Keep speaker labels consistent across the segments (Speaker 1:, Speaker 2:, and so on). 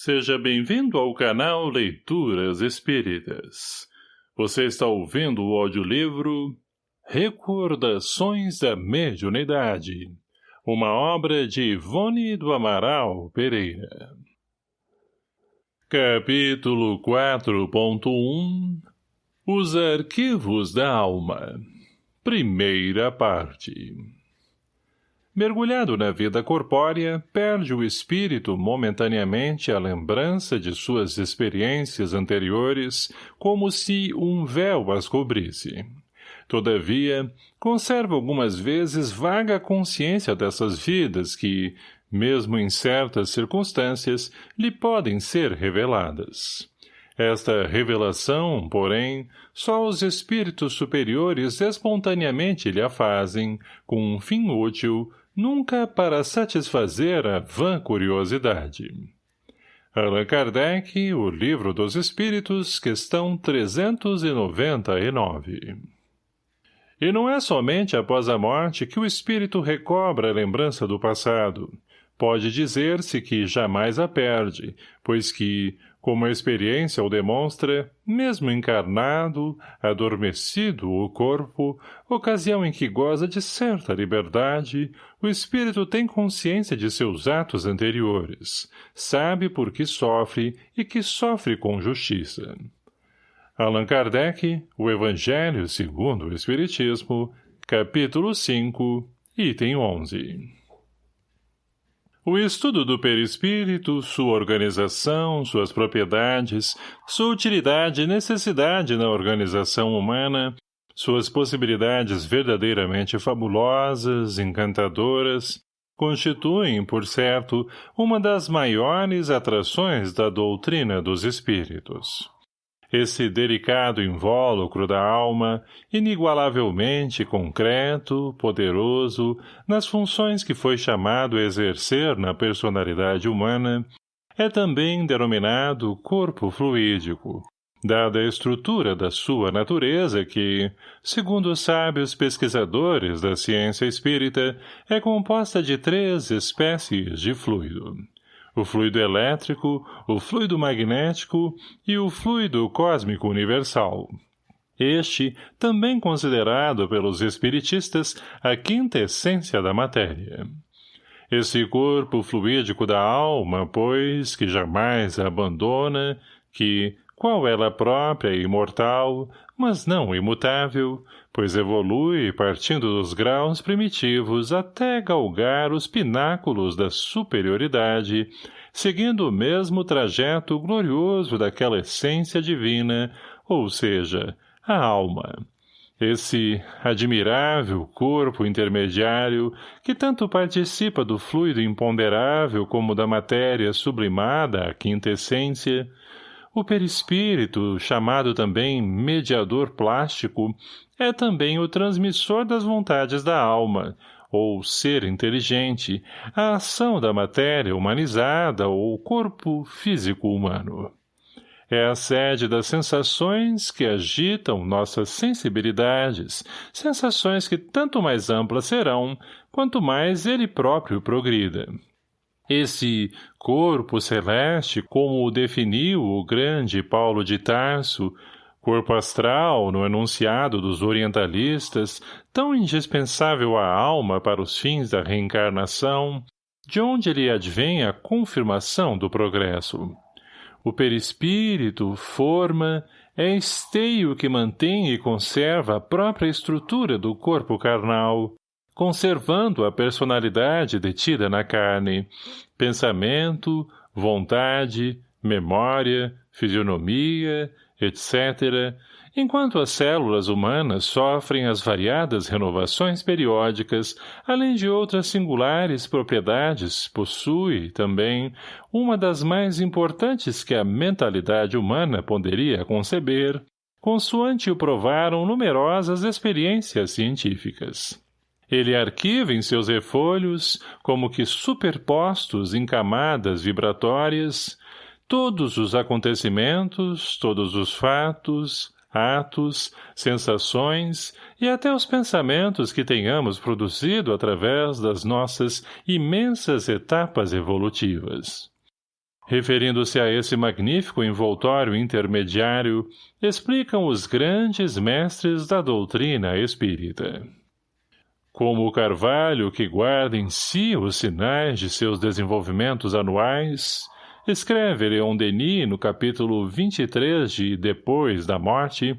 Speaker 1: Seja bem-vindo ao canal Leituras Espíritas. Você está ouvindo o audiolivro Recordações da Mediunidade, uma obra de Ivone do Amaral Pereira. Capítulo 4.1 Os Arquivos da Alma Primeira parte Mergulhado na vida corpórea, perde o espírito momentaneamente a lembrança de suas experiências anteriores, como se um véu as cobrisse. Todavia, conserva algumas vezes vaga consciência dessas vidas que, mesmo em certas circunstâncias, lhe podem ser reveladas. Esta revelação, porém, só os espíritos superiores espontaneamente lhe a fazem, com um fim útil, nunca para satisfazer a vã curiosidade. Allan Kardec, O Livro dos Espíritos, questão 399. E não é somente após a morte que o espírito recobra a lembrança do passado. Pode dizer-se que jamais a perde, pois que, como a experiência o demonstra, mesmo encarnado, adormecido o corpo, ocasião em que goza de certa liberdade, o espírito tem consciência de seus atos anteriores, sabe por que sofre e que sofre com justiça. Allan Kardec, O Evangelho segundo o Espiritismo, capítulo 5, item 11 o estudo do perispírito, sua organização, suas propriedades, sua utilidade e necessidade na organização humana, suas possibilidades verdadeiramente fabulosas, encantadoras, constituem, por certo, uma das maiores atrações da doutrina dos espíritos. Esse delicado invólucro da alma, inigualavelmente concreto, poderoso, nas funções que foi chamado a exercer na personalidade humana, é também denominado corpo fluídico, dada a estrutura da sua natureza que, segundo os sábios pesquisadores da ciência espírita, é composta de três espécies de fluido o fluido elétrico, o fluido magnético e o fluido cósmico universal. Este, também considerado pelos espiritistas a quinta essência da matéria. Esse corpo fluídico da alma, pois, que jamais a abandona, que, qual ela própria e imortal, mas não imutável, pois evolui partindo dos graus primitivos até galgar os pináculos da superioridade, seguindo o mesmo trajeto glorioso daquela essência divina, ou seja, a alma. Esse admirável corpo intermediário, que tanto participa do fluido imponderável como da matéria sublimada à quinta essência, o perispírito, chamado também mediador plástico, é também o transmissor das vontades da alma, ou ser inteligente, a ação da matéria humanizada ou corpo físico humano. É a sede das sensações que agitam nossas sensibilidades, sensações que tanto mais amplas serão, quanto mais ele próprio progrida. Esse corpo celeste, como o definiu o grande Paulo de Tarso, corpo astral, no enunciado dos orientalistas, tão indispensável à alma para os fins da reencarnação, de onde lhe advém a confirmação do progresso. O perispírito, forma, é esteio que mantém e conserva a própria estrutura do corpo carnal, conservando a personalidade detida na carne, pensamento, vontade, memória, fisionomia, etc., enquanto as células humanas sofrem as variadas renovações periódicas, além de outras singulares propriedades, possui, também, uma das mais importantes que a mentalidade humana poderia conceber, consoante o provaram numerosas experiências científicas. Ele arquiva em seus refolhos, como que superpostos em camadas vibratórias, todos os acontecimentos, todos os fatos, atos, sensações e até os pensamentos que tenhamos produzido através das nossas imensas etapas evolutivas. Referindo-se a esse magnífico envoltório intermediário, explicam os grandes mestres da doutrina espírita. Como o carvalho que guarda em si os sinais de seus desenvolvimentos anuais, escreve Leon Denis no capítulo 23 de Depois da Morte,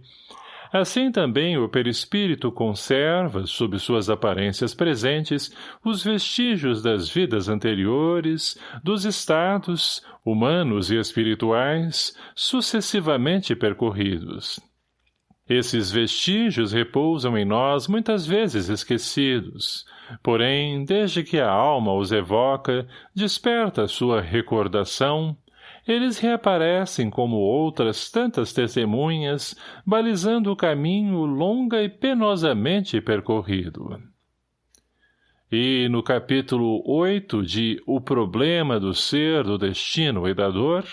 Speaker 1: Assim também o perispírito conserva, sob suas aparências presentes, os vestígios das vidas anteriores, dos estados, humanos e espirituais, sucessivamente percorridos. Esses vestígios repousam em nós muitas vezes esquecidos, porém, desde que a alma os evoca, desperta sua recordação, eles reaparecem como outras tantas testemunhas, balizando o caminho longa e penosamente percorrido. E no capítulo 8 de O Problema do Ser, do Destino e da Dor,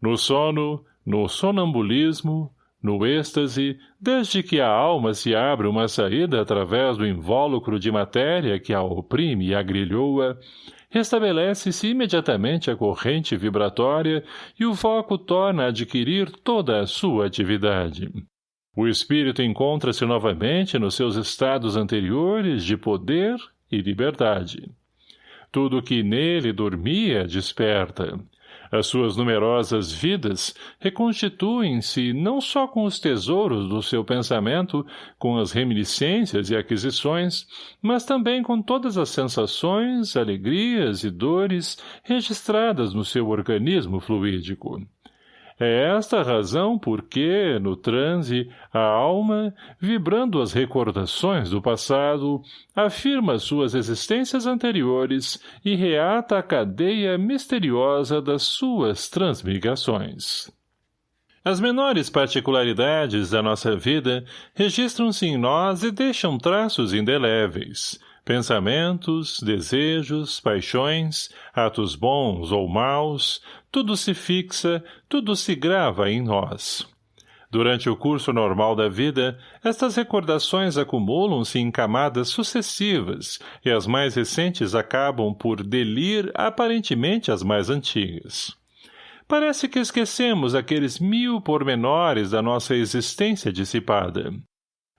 Speaker 1: no sono, no sonambulismo, no êxtase, desde que a alma se abre uma saída através do invólucro de matéria que a oprime e agrilhoa, restabelece-se imediatamente a corrente vibratória e o foco torna a adquirir toda a sua atividade. O espírito encontra-se novamente nos seus estados anteriores de poder e liberdade. Tudo que nele dormia desperta, as suas numerosas vidas reconstituem-se não só com os tesouros do seu pensamento, com as reminiscências e aquisições, mas também com todas as sensações, alegrias e dores registradas no seu organismo fluídico. É esta a razão por que, no transe, a alma, vibrando as recordações do passado, afirma suas existências anteriores e reata a cadeia misteriosa das suas transmigrações. As menores particularidades da nossa vida registram-se em nós e deixam traços indeléveis, Pensamentos, desejos, paixões, atos bons ou maus, tudo se fixa, tudo se grava em nós. Durante o curso normal da vida, estas recordações acumulam-se em camadas sucessivas e as mais recentes acabam por delir aparentemente as mais antigas. Parece que esquecemos aqueles mil pormenores da nossa existência dissipada.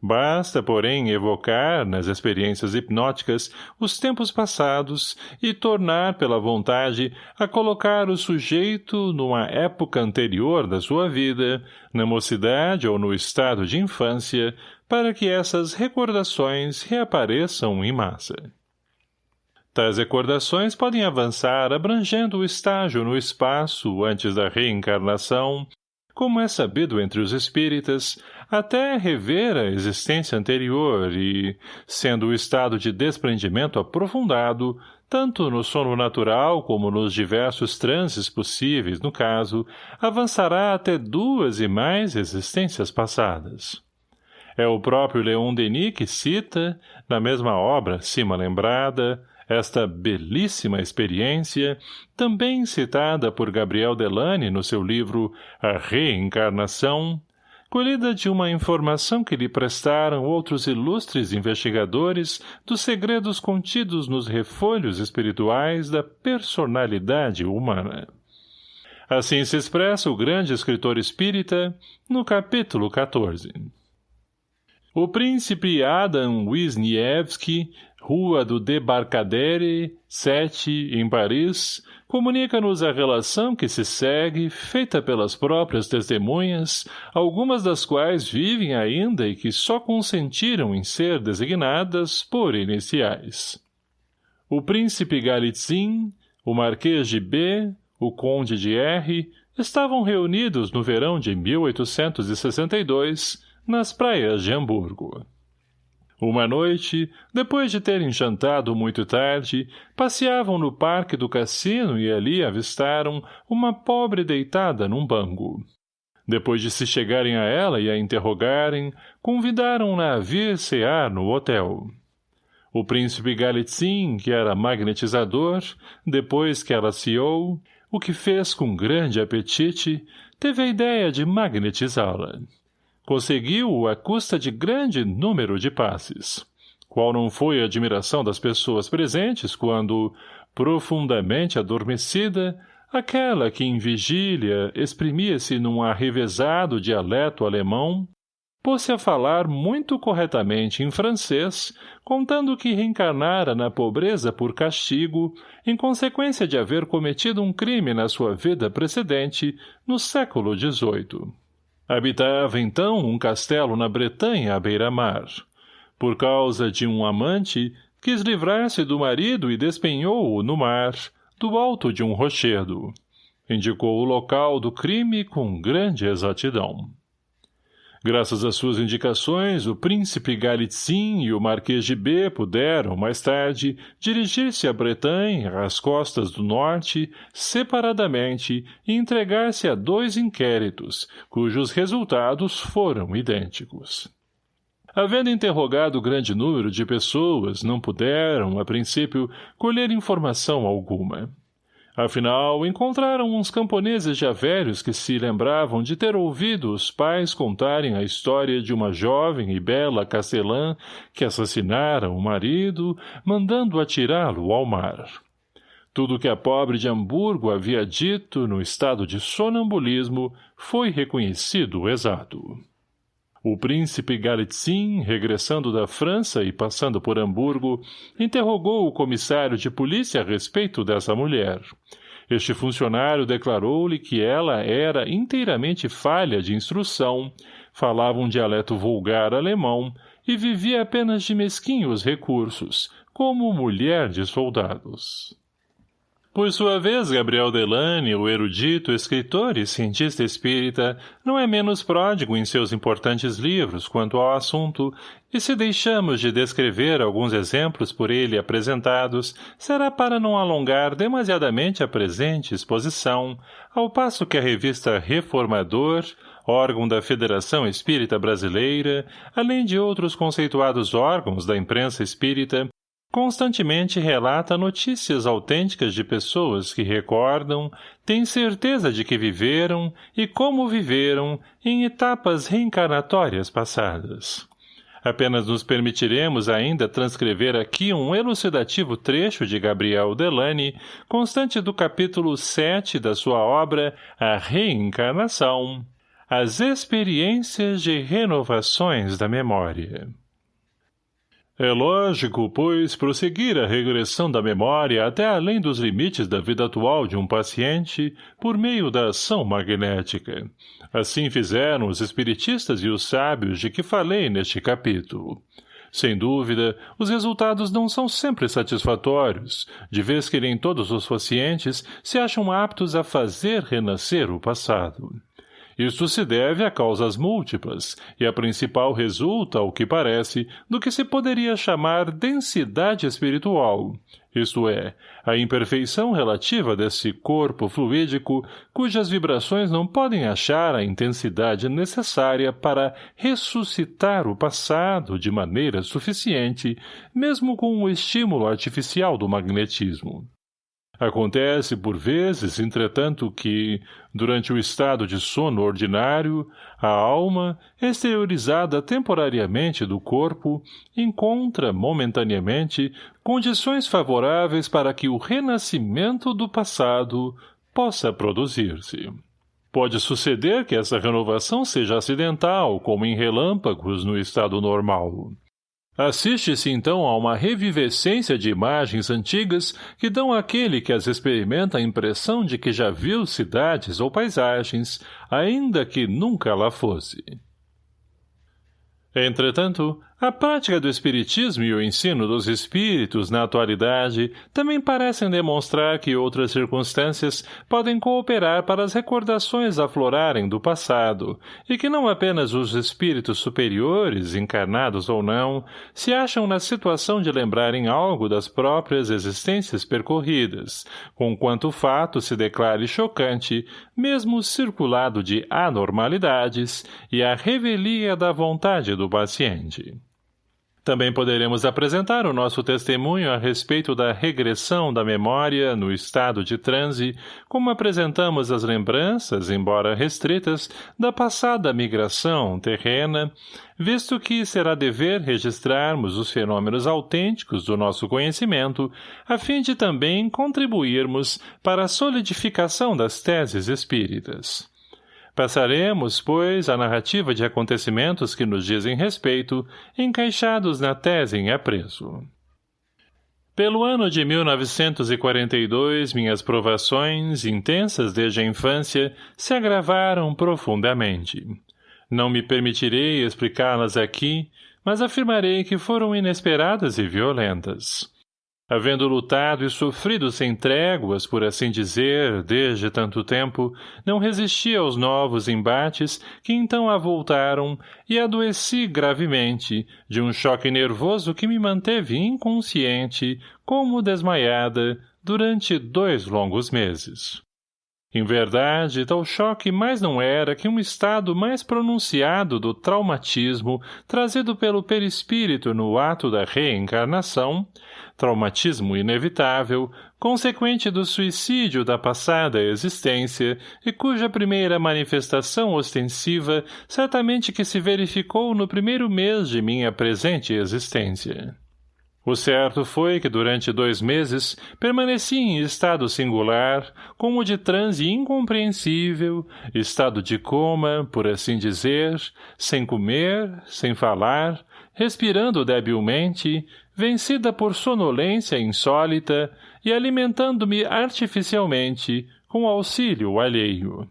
Speaker 1: Basta, porém, evocar, nas experiências hipnóticas, os tempos passados e tornar pela vontade a colocar o sujeito numa época anterior da sua vida, na mocidade ou no estado de infância, para que essas recordações reapareçam em massa. Tais recordações podem avançar abrangendo o estágio no espaço antes da reencarnação, como é sabido entre os espíritas, até rever a existência anterior e, sendo o estado de desprendimento aprofundado, tanto no sono natural como nos diversos transes possíveis no caso, avançará até duas e mais existências passadas. É o próprio Leon Denis que cita, na mesma obra cima lembrada, esta belíssima experiência, também citada por Gabriel Delane no seu livro A Reencarnação, colhida de uma informação que lhe prestaram outros ilustres investigadores dos segredos contidos nos refolhos espirituais da personalidade humana. Assim se expressa o grande escritor espírita no capítulo 14. O príncipe Adam Wisniewski Rua do Debarcadere, 7, em Paris, comunica-nos a relação que se segue, feita pelas próprias testemunhas, algumas das quais vivem ainda e que só consentiram em ser designadas por iniciais. O príncipe Galitzin, o marquês de B, o conde de R, estavam reunidos no verão de 1862, nas praias de Hamburgo. Uma noite, depois de terem jantado muito tarde, passeavam no parque do cassino e ali avistaram uma pobre deitada num banco. Depois de se chegarem a ela e a interrogarem, convidaram-na a vir cear no hotel. O príncipe Galitzin, que era magnetizador, depois que ela ceou, o que fez com grande apetite, teve a ideia de magnetizá-la. Conseguiu-o à custa de grande número de passes. Qual não foi a admiração das pessoas presentes quando, profundamente adormecida, aquela que em vigília exprimia-se num arrevezado dialeto alemão, pôs-se a falar muito corretamente em francês, contando que reencarnara na pobreza por castigo, em consequência de haver cometido um crime na sua vida precedente, no século XVIII. Habitava, então, um castelo na Bretanha à beira-mar. Por causa de um amante, quis livrar-se do marido e despenhou-o no mar, do alto de um rochedo. Indicou o local do crime com grande exatidão. Graças às suas indicações, o príncipe Galitzin e o marquês de B puderam, mais tarde, dirigir-se à Bretanha, às costas do norte, separadamente, e entregar-se a dois inquéritos, cujos resultados foram idênticos. Havendo interrogado grande número de pessoas, não puderam, a princípio, colher informação alguma. Afinal, encontraram uns camponeses já velhos que se lembravam de ter ouvido os pais contarem a história de uma jovem e bela castelã que assassinara o marido, mandando atirá-lo ao mar. Tudo que a pobre de Hamburgo havia dito no estado de sonambulismo foi reconhecido exato. O príncipe Galitzin, regressando da França e passando por Hamburgo, interrogou o comissário de polícia a respeito dessa mulher. Este funcionário declarou-lhe que ela era inteiramente falha de instrução, falava um dialeto vulgar alemão e vivia apenas de mesquinhos recursos, como mulher de soldados. Por sua vez, Gabriel Delane, o erudito, escritor e cientista espírita, não é menos pródigo em seus importantes livros quanto ao assunto, e se deixamos de descrever alguns exemplos por ele apresentados, será para não alongar demasiadamente a presente exposição, ao passo que a revista Reformador, órgão da Federação Espírita Brasileira, além de outros conceituados órgãos da imprensa espírita, Constantemente relata notícias autênticas de pessoas que recordam, têm certeza de que viveram e como viveram em etapas reencarnatórias passadas. Apenas nos permitiremos ainda transcrever aqui um elucidativo trecho de Gabriel Delane, constante do capítulo 7 da sua obra A Reencarnação, as experiências de renovações da memória. É lógico, pois, prosseguir a regressão da memória até além dos limites da vida atual de um paciente por meio da ação magnética. Assim fizeram os espiritistas e os sábios de que falei neste capítulo. Sem dúvida, os resultados não são sempre satisfatórios, de vez que nem todos os pacientes se acham aptos a fazer renascer o passado. Isto se deve a causas múltiplas, e a principal resulta, ao que parece, do que se poderia chamar densidade espiritual, isto é, a imperfeição relativa desse corpo fluídico, cujas vibrações não podem achar a intensidade necessária para ressuscitar o passado de maneira suficiente, mesmo com o estímulo artificial do magnetismo. Acontece, por vezes, entretanto, que, durante o estado de sono ordinário, a alma, exteriorizada temporariamente do corpo, encontra, momentaneamente, condições favoráveis para que o renascimento do passado possa produzir-se. Pode suceder que essa renovação seja acidental, como em relâmpagos no estado normal. Assiste-se então a uma revivescência de imagens antigas que dão àquele que as experimenta a impressão de que já viu cidades ou paisagens, ainda que nunca lá fosse. Entretanto, a prática do espiritismo e o ensino dos espíritos na atualidade também parecem demonstrar que outras circunstâncias podem cooperar para as recordações aflorarem do passado, e que não apenas os espíritos superiores, encarnados ou não, se acham na situação de lembrarem algo das próprias existências percorridas, conquanto o fato se declare chocante, mesmo circulado de anormalidades, e a revelia da vontade do paciente. Também poderemos apresentar o nosso testemunho a respeito da regressão da memória no estado de transe, como apresentamos as lembranças, embora restritas, da passada migração terrena, visto que será dever registrarmos os fenômenos autênticos do nosso conhecimento, a fim de também contribuirmos para a solidificação das teses espíritas. Passaremos, pois, a narrativa de acontecimentos que nos dizem respeito, encaixados na tese em apreço. Pelo ano de 1942, minhas provações, intensas desde a infância, se agravaram profundamente. Não me permitirei explicá-las aqui, mas afirmarei que foram inesperadas e violentas havendo lutado e sofrido sem tréguas, por assim dizer, desde tanto tempo, não resisti aos novos embates que então avultaram e adoeci gravemente, de um choque nervoso que me manteve inconsciente, como desmaiada, durante dois longos meses. Em verdade, tal choque mais não era que um estado mais pronunciado do traumatismo trazido pelo perispírito no ato da reencarnação, traumatismo inevitável, consequente do suicídio da passada existência e cuja primeira manifestação ostensiva certamente que se verificou no primeiro mês de minha presente existência. O certo foi que durante dois meses permaneci em estado singular, como de transe incompreensível, estado de coma, por assim dizer, sem comer, sem falar, respirando debilmente, vencida por sonolência insólita e alimentando-me artificialmente, com auxílio alheio.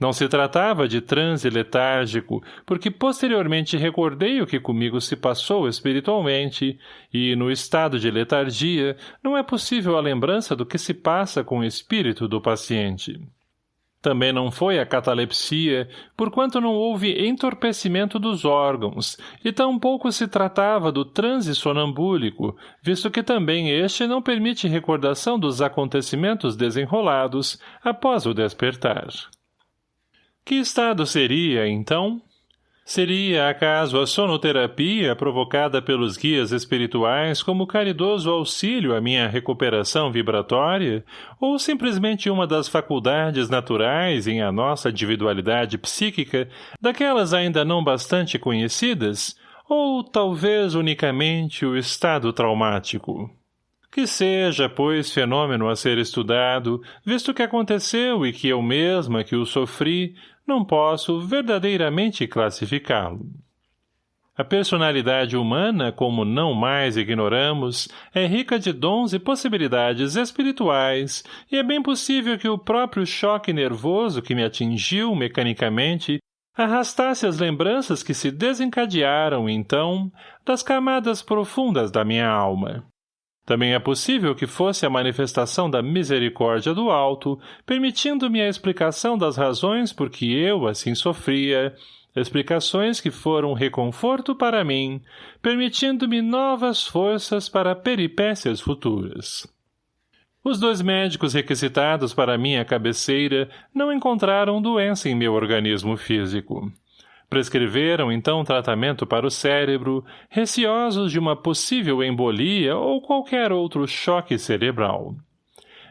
Speaker 1: Não se tratava de transe letárgico, porque posteriormente recordei o que comigo se passou espiritualmente, e, no estado de letargia, não é possível a lembrança do que se passa com o espírito do paciente. Também não foi a catalepsia, porquanto não houve entorpecimento dos órgãos, e tampouco se tratava do transe sonambúlico, visto que também este não permite recordação dos acontecimentos desenrolados após o despertar. Que estado seria, então? Seria, acaso, a sonoterapia provocada pelos guias espirituais como caridoso auxílio à minha recuperação vibratória, ou simplesmente uma das faculdades naturais em a nossa individualidade psíquica, daquelas ainda não bastante conhecidas, ou talvez unicamente o estado traumático? Que seja, pois, fenômeno a ser estudado, visto que aconteceu e que eu mesma que o sofri, não posso verdadeiramente classificá-lo. A personalidade humana, como não mais ignoramos, é rica de dons e possibilidades espirituais, e é bem possível que o próprio choque nervoso que me atingiu mecanicamente arrastasse as lembranças que se desencadearam, então, das camadas profundas da minha alma. Também é possível que fosse a manifestação da misericórdia do alto, permitindo-me a explicação das razões por que eu assim sofria, explicações que foram reconforto para mim, permitindo-me novas forças para peripécias futuras. Os dois médicos requisitados para minha cabeceira não encontraram doença em meu organismo físico. Prescreveram então tratamento para o cérebro, receosos de uma possível embolia ou qualquer outro choque cerebral.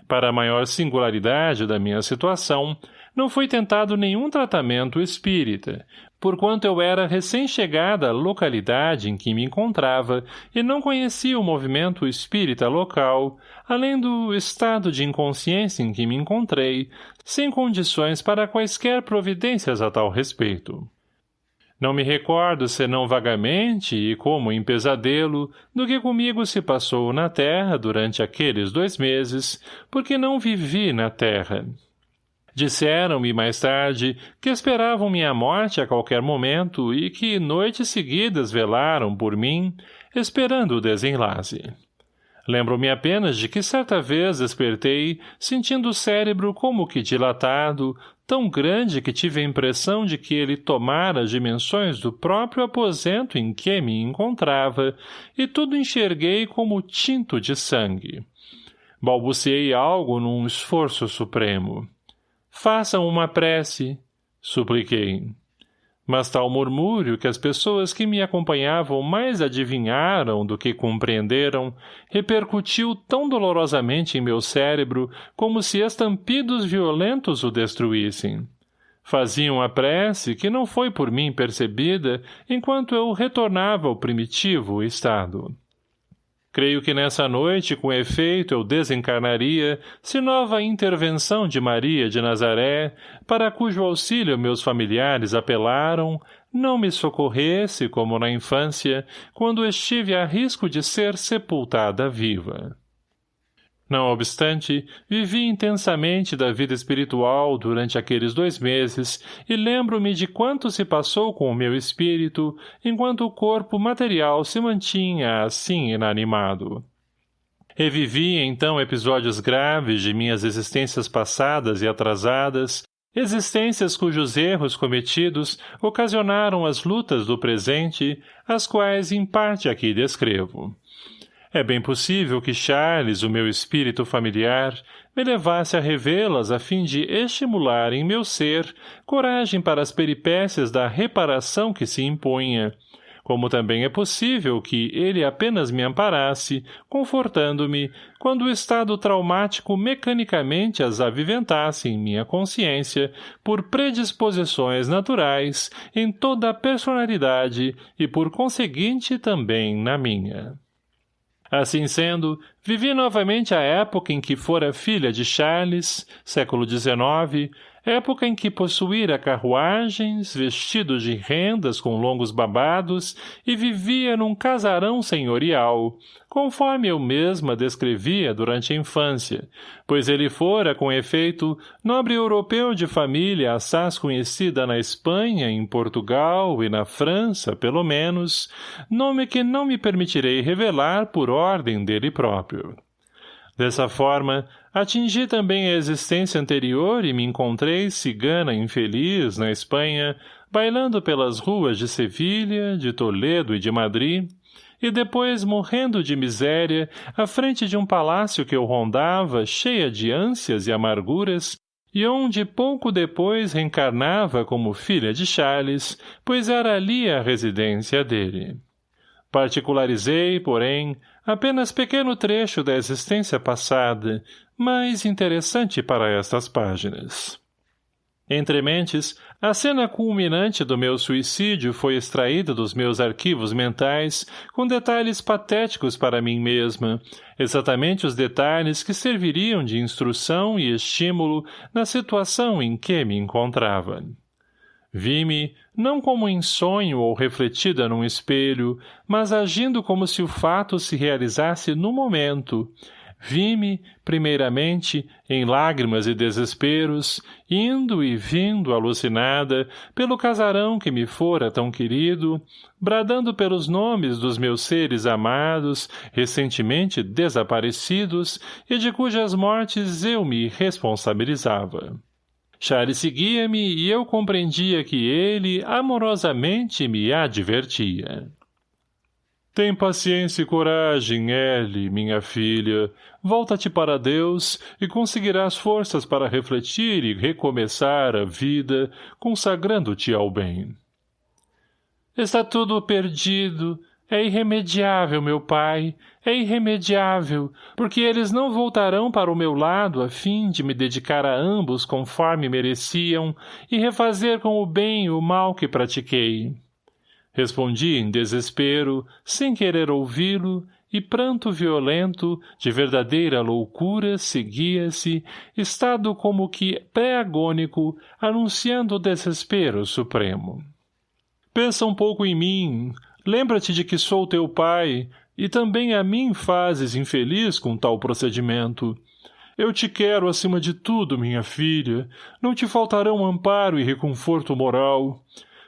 Speaker 1: Para a maior singularidade da minha situação, não foi tentado nenhum tratamento espírita, porquanto eu era recém-chegada à localidade em que me encontrava e não conhecia o movimento espírita local, além do estado de inconsciência em que me encontrei, sem condições para quaisquer providências a tal respeito. Não me recordo senão vagamente e como em pesadelo do que comigo se passou na terra durante aqueles dois meses, porque não vivi na terra. Disseram-me mais tarde que esperavam minha morte a qualquer momento e que noites seguidas velaram por mim, esperando o desenlace. Lembro-me apenas de que certa vez despertei, sentindo o cérebro como que dilatado, tão grande que tive a impressão de que ele tomara as dimensões do próprio aposento em que me encontrava, e tudo enxerguei como tinto de sangue. Balbuciei algo num esforço supremo. Façam uma prece, supliquei. Mas tal murmúrio que as pessoas que me acompanhavam mais adivinharam do que compreenderam, repercutiu tão dolorosamente em meu cérebro como se estampidos violentos o destruíssem. Faziam a prece que não foi por mim percebida enquanto eu retornava ao primitivo estado. Creio que nessa noite, com efeito, eu desencarnaria, se nova intervenção de Maria de Nazaré, para cujo auxílio meus familiares apelaram, não me socorresse, como na infância, quando estive a risco de ser sepultada viva. Não obstante, vivi intensamente da vida espiritual durante aqueles dois meses e lembro-me de quanto se passou com o meu espírito enquanto o corpo material se mantinha assim inanimado. Revivi então episódios graves de minhas existências passadas e atrasadas, existências cujos erros cometidos ocasionaram as lutas do presente, as quais em parte aqui descrevo. É bem possível que Charles, o meu espírito familiar, me levasse a revê-las a fim de estimular em meu ser coragem para as peripécias da reparação que se impunha, como também é possível que ele apenas me amparasse, confortando-me, quando o estado traumático mecanicamente as aviventasse em minha consciência por predisposições naturais em toda a personalidade e por conseguinte também na minha. Assim sendo, vivi novamente a época em que fora filha de Charles, século XIX, época em que possuíra carruagens, vestidos de rendas com longos babados e vivia num casarão senhorial, conforme eu mesma descrevia durante a infância, pois ele fora, com efeito, nobre europeu de família assaz conhecida na Espanha, em Portugal e na França, pelo menos, nome que não me permitirei revelar por ordem dele próprio. Dessa forma, atingi também a existência anterior e me encontrei cigana infeliz na Espanha, bailando pelas ruas de Sevilha, de Toledo e de Madrid, e depois morrendo de miséria à frente de um palácio que eu rondava cheia de ânsias e amarguras, e onde pouco depois reencarnava como filha de Charles, pois era ali a residência dele. Particularizei, porém, apenas pequeno trecho da existência passada, mais interessante para estas páginas. Entre mentes, a cena culminante do meu suicídio foi extraída dos meus arquivos mentais com detalhes patéticos para mim mesma, exatamente os detalhes que serviriam de instrução e estímulo na situação em que me encontrava. Vi-me, não como em sonho ou refletida num espelho, mas agindo como se o fato se realizasse no momento. Vi-me, primeiramente, em lágrimas e desesperos, indo e vindo alucinada pelo casarão que me fora tão querido, bradando pelos nomes dos meus seres amados, recentemente desaparecidos e de cujas mortes eu me responsabilizava. Charles seguia-me e eu compreendia que ele amorosamente me advertia. Tem paciência e coragem, Ellie, minha filha. Volta-te para Deus e conseguirás forças para refletir e recomeçar a vida, consagrando-te ao bem. Está tudo perdido, é irremediável, meu pai, é irremediável, porque eles não voltarão para o meu lado a fim de me dedicar a ambos conforme mereciam e refazer com o bem o mal que pratiquei. Respondi em desespero, sem querer ouvi-lo, e pranto violento, de verdadeira loucura, seguia-se, estado como que pré-agônico, anunciando o desespero supremo. Pensa um pouco em mim, Lembra-te de que sou teu pai, e também a mim fazes infeliz com tal procedimento. Eu te quero acima de tudo, minha filha. Não te faltarão amparo e reconforto moral.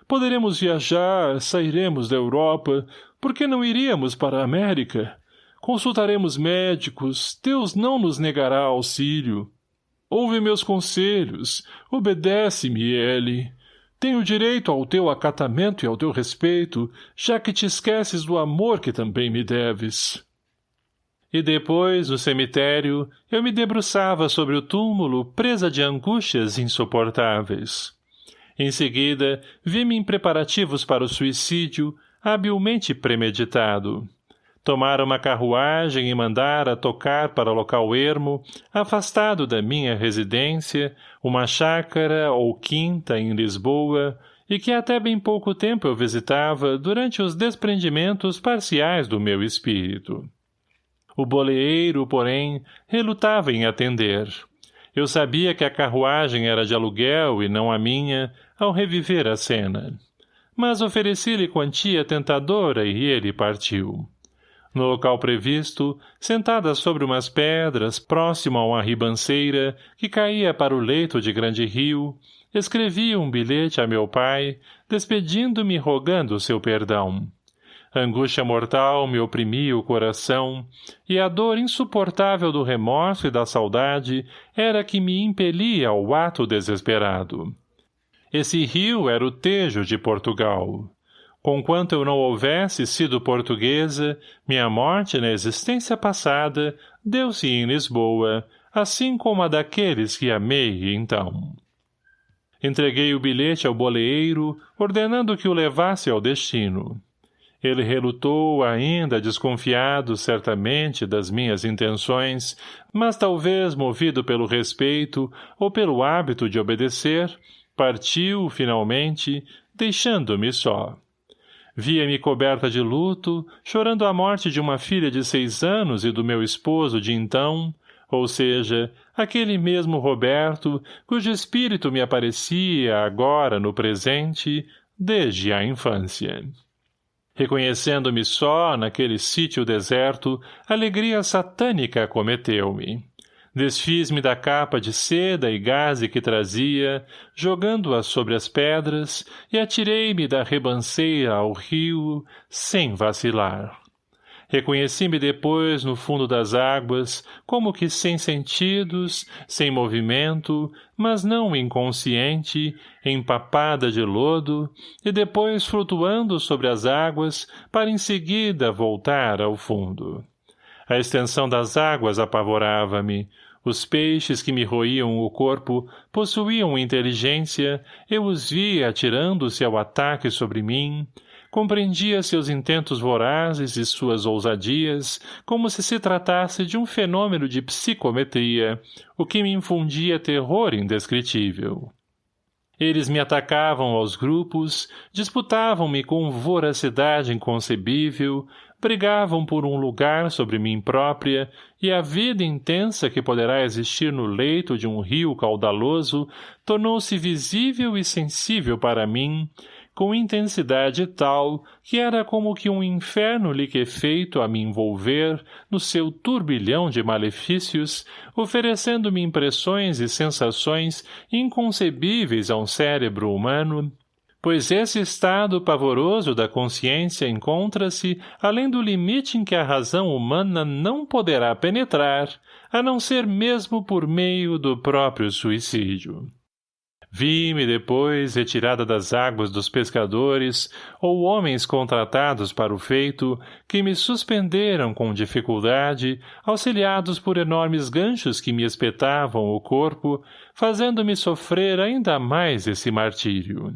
Speaker 1: Poderemos viajar, sairemos da Europa. Por que não iríamos para a América? Consultaremos médicos. Deus não nos negará auxílio. Ouve meus conselhos. Obedece-me, Ellie. Tenho direito ao teu acatamento e ao teu respeito, já que te esqueces do amor que também me deves. E depois, no cemitério, eu me debruçava sobre o túmulo, presa de angústias insuportáveis. Em seguida, vi-me em preparativos para o suicídio, habilmente premeditado. Tomara uma carruagem e mandara tocar para local ermo, afastado da minha residência, uma chácara ou quinta em Lisboa, e que até bem pouco tempo eu visitava durante os desprendimentos parciais do meu espírito. O boleeiro, porém, relutava em atender. Eu sabia que a carruagem era de aluguel e não a minha, ao reviver a cena. Mas ofereci-lhe quantia tentadora e ele partiu. No local previsto, sentada sobre umas pedras, próximo a uma ribanceira, que caía para o leito de grande rio, escrevi um bilhete a meu pai, despedindo-me rogando seu perdão. Angústia mortal me oprimia o coração, e a dor insuportável do remorso e da saudade era que me impelia ao ato desesperado. Esse rio era o Tejo de Portugal. Conquanto eu não houvesse sido portuguesa, minha morte na existência passada deu-se em Lisboa, assim como a daqueles que amei então. Entreguei o bilhete ao boleeiro, ordenando que o levasse ao destino. Ele relutou ainda, desconfiado, certamente, das minhas intenções, mas talvez movido pelo respeito ou pelo hábito de obedecer, partiu, finalmente, deixando-me só. Via-me coberta de luto, chorando a morte de uma filha de seis anos e do meu esposo de então, ou seja, aquele mesmo Roberto, cujo espírito me aparecia agora no presente, desde a infância. Reconhecendo-me só, naquele sítio deserto, alegria satânica acometeu-me. Desfiz-me da capa de seda e gaze que trazia, jogando-a sobre as pedras, e atirei-me da rebanceira ao rio, sem vacilar. Reconheci-me depois no fundo das águas, como que sem sentidos, sem movimento, mas não inconsciente, empapada de lodo, e depois flutuando sobre as águas, para em seguida voltar ao fundo. A extensão das águas apavorava-me. Os peixes que me roíam o corpo possuíam inteligência, eu os via atirando-se ao ataque sobre mim, compreendia seus intentos vorazes e suas ousadias, como se se tratasse de um fenômeno de psicometria, o que me infundia terror indescritível. Eles me atacavam aos grupos, disputavam-me com voracidade inconcebível, brigavam por um lugar sobre mim própria, e a vida intensa que poderá existir no leito de um rio caudaloso tornou-se visível e sensível para mim, com intensidade tal que era como que um inferno liquefeito a me envolver no seu turbilhão de malefícios, oferecendo-me impressões e sensações inconcebíveis a um cérebro humano, pois esse estado pavoroso da consciência encontra-se além do limite em que a razão humana não poderá penetrar, a não ser mesmo por meio do próprio suicídio. Vi-me depois retirada das águas dos pescadores ou homens contratados para o feito que me suspenderam com dificuldade, auxiliados por enormes ganchos que me espetavam o corpo, fazendo-me sofrer ainda mais esse martírio.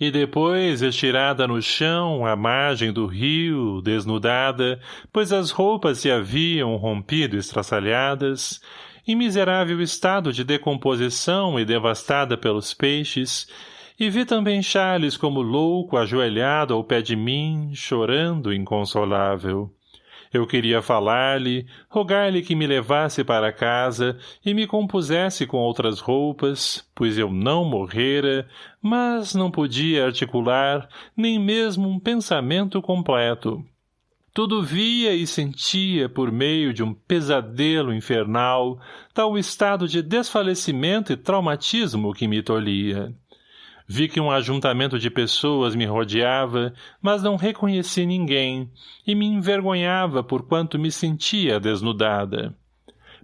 Speaker 1: E depois, estirada no chão, à margem do rio, desnudada, pois as roupas se haviam rompido estraçalhadas, em miserável estado de decomposição e devastada pelos peixes, e vi também Charles como louco ajoelhado ao pé de mim, chorando inconsolável. Eu queria falar-lhe, rogar-lhe que me levasse para casa e me compusesse com outras roupas, pois eu não morrera, mas não podia articular nem mesmo um pensamento completo. Tudo via e sentia por meio de um pesadelo infernal, tal estado de desfalecimento e traumatismo que me tolhia. Vi que um ajuntamento de pessoas me rodeava, mas não reconheci ninguém, e me envergonhava por quanto me sentia desnudada.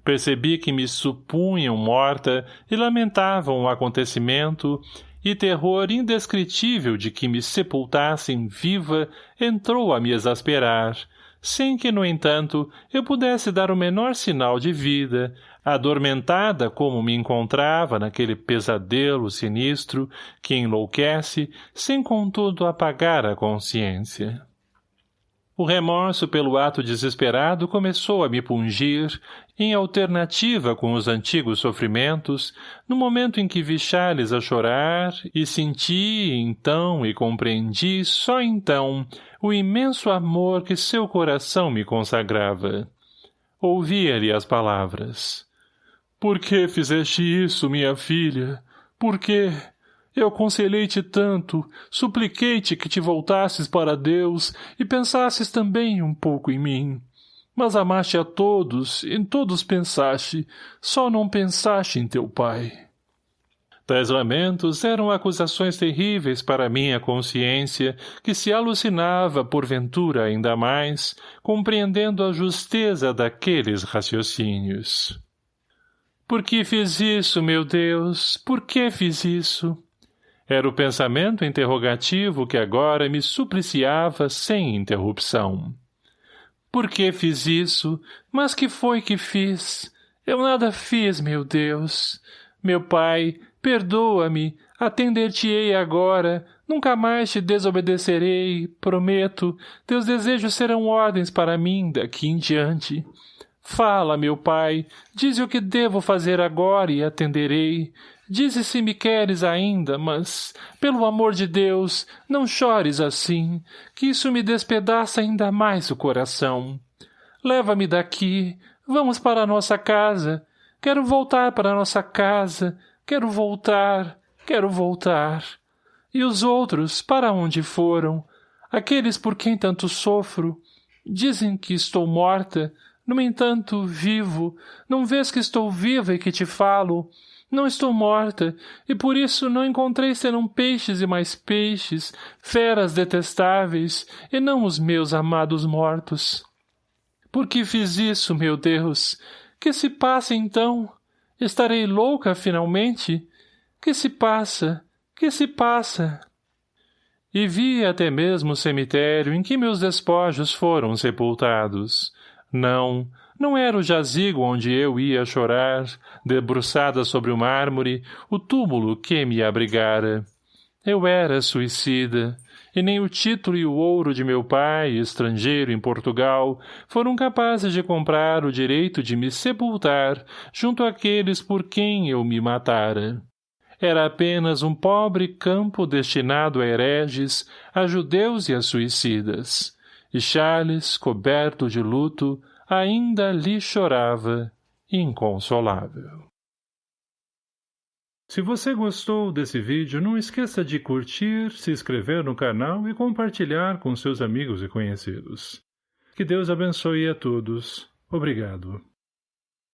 Speaker 1: Percebi que me supunham morta e lamentavam o acontecimento, e terror indescritível de que me sepultassem viva entrou a me exasperar, sem que, no entanto, eu pudesse dar o menor sinal de vida, adormentada como me encontrava naquele pesadelo sinistro que enlouquece, sem contudo apagar a consciência. O remorso pelo ato desesperado começou a me pungir, em alternativa com os antigos sofrimentos, no momento em que vi Charles a chorar e senti, então, e compreendi, só então, o imenso amor que seu coração me consagrava. Ouvia-lhe as palavras. Por que fizeste isso, minha filha? Por quê? Eu aconselhei-te tanto, supliquei-te que te voltasses para Deus e pensasses também um pouco em mim. Mas amaste a todos, em todos pensaste, só não pensaste em teu pai. Tais lamentos eram acusações terríveis para minha consciência, que se alucinava, porventura ainda mais, compreendendo a justeza daqueles raciocínios. Por que fiz isso, meu Deus? Por que fiz isso? Era o pensamento interrogativo que agora me supliciava sem interrupção. Por que fiz isso? Mas que foi que fiz? Eu nada fiz, meu Deus. Meu pai, perdoa-me, atender-te-ei agora, nunca mais te desobedecerei, prometo, teus desejos serão ordens para mim daqui em diante. Fala, meu pai, dize o que devo fazer agora e atenderei. Dize se me queres ainda, mas, pelo amor de Deus, não chores assim, que isso me despedaça ainda mais o coração. Leva-me daqui, vamos para a nossa casa. Quero voltar para a nossa casa, quero voltar, quero voltar. E os outros, para onde foram? Aqueles por quem tanto sofro? Dizem que estou morta, no entanto, vivo. Não vês que estou viva e que te falo? Não estou morta, e por isso não encontrei senão peixes e mais peixes, feras detestáveis, e não os meus amados mortos. Por que fiz isso, meu Deus? Que se passa, então? Estarei louca, finalmente? Que se passa? Que se passa? E vi até mesmo o cemitério em que meus despojos foram sepultados. Não, não era o jazigo onde eu ia chorar, debruçada sobre o mármore, o túmulo que me abrigara. Eu era suicida, e nem o título e o ouro de meu pai, estrangeiro em Portugal, foram capazes de comprar o direito de me sepultar junto àqueles por quem eu me matara. Era apenas um pobre campo destinado a hereges, a judeus e a suicidas. E Charles, coberto de luto, ainda lhe chorava, inconsolável. Se você gostou desse vídeo, não esqueça de curtir, se inscrever no canal e compartilhar com seus amigos e conhecidos. Que Deus abençoe a todos. Obrigado.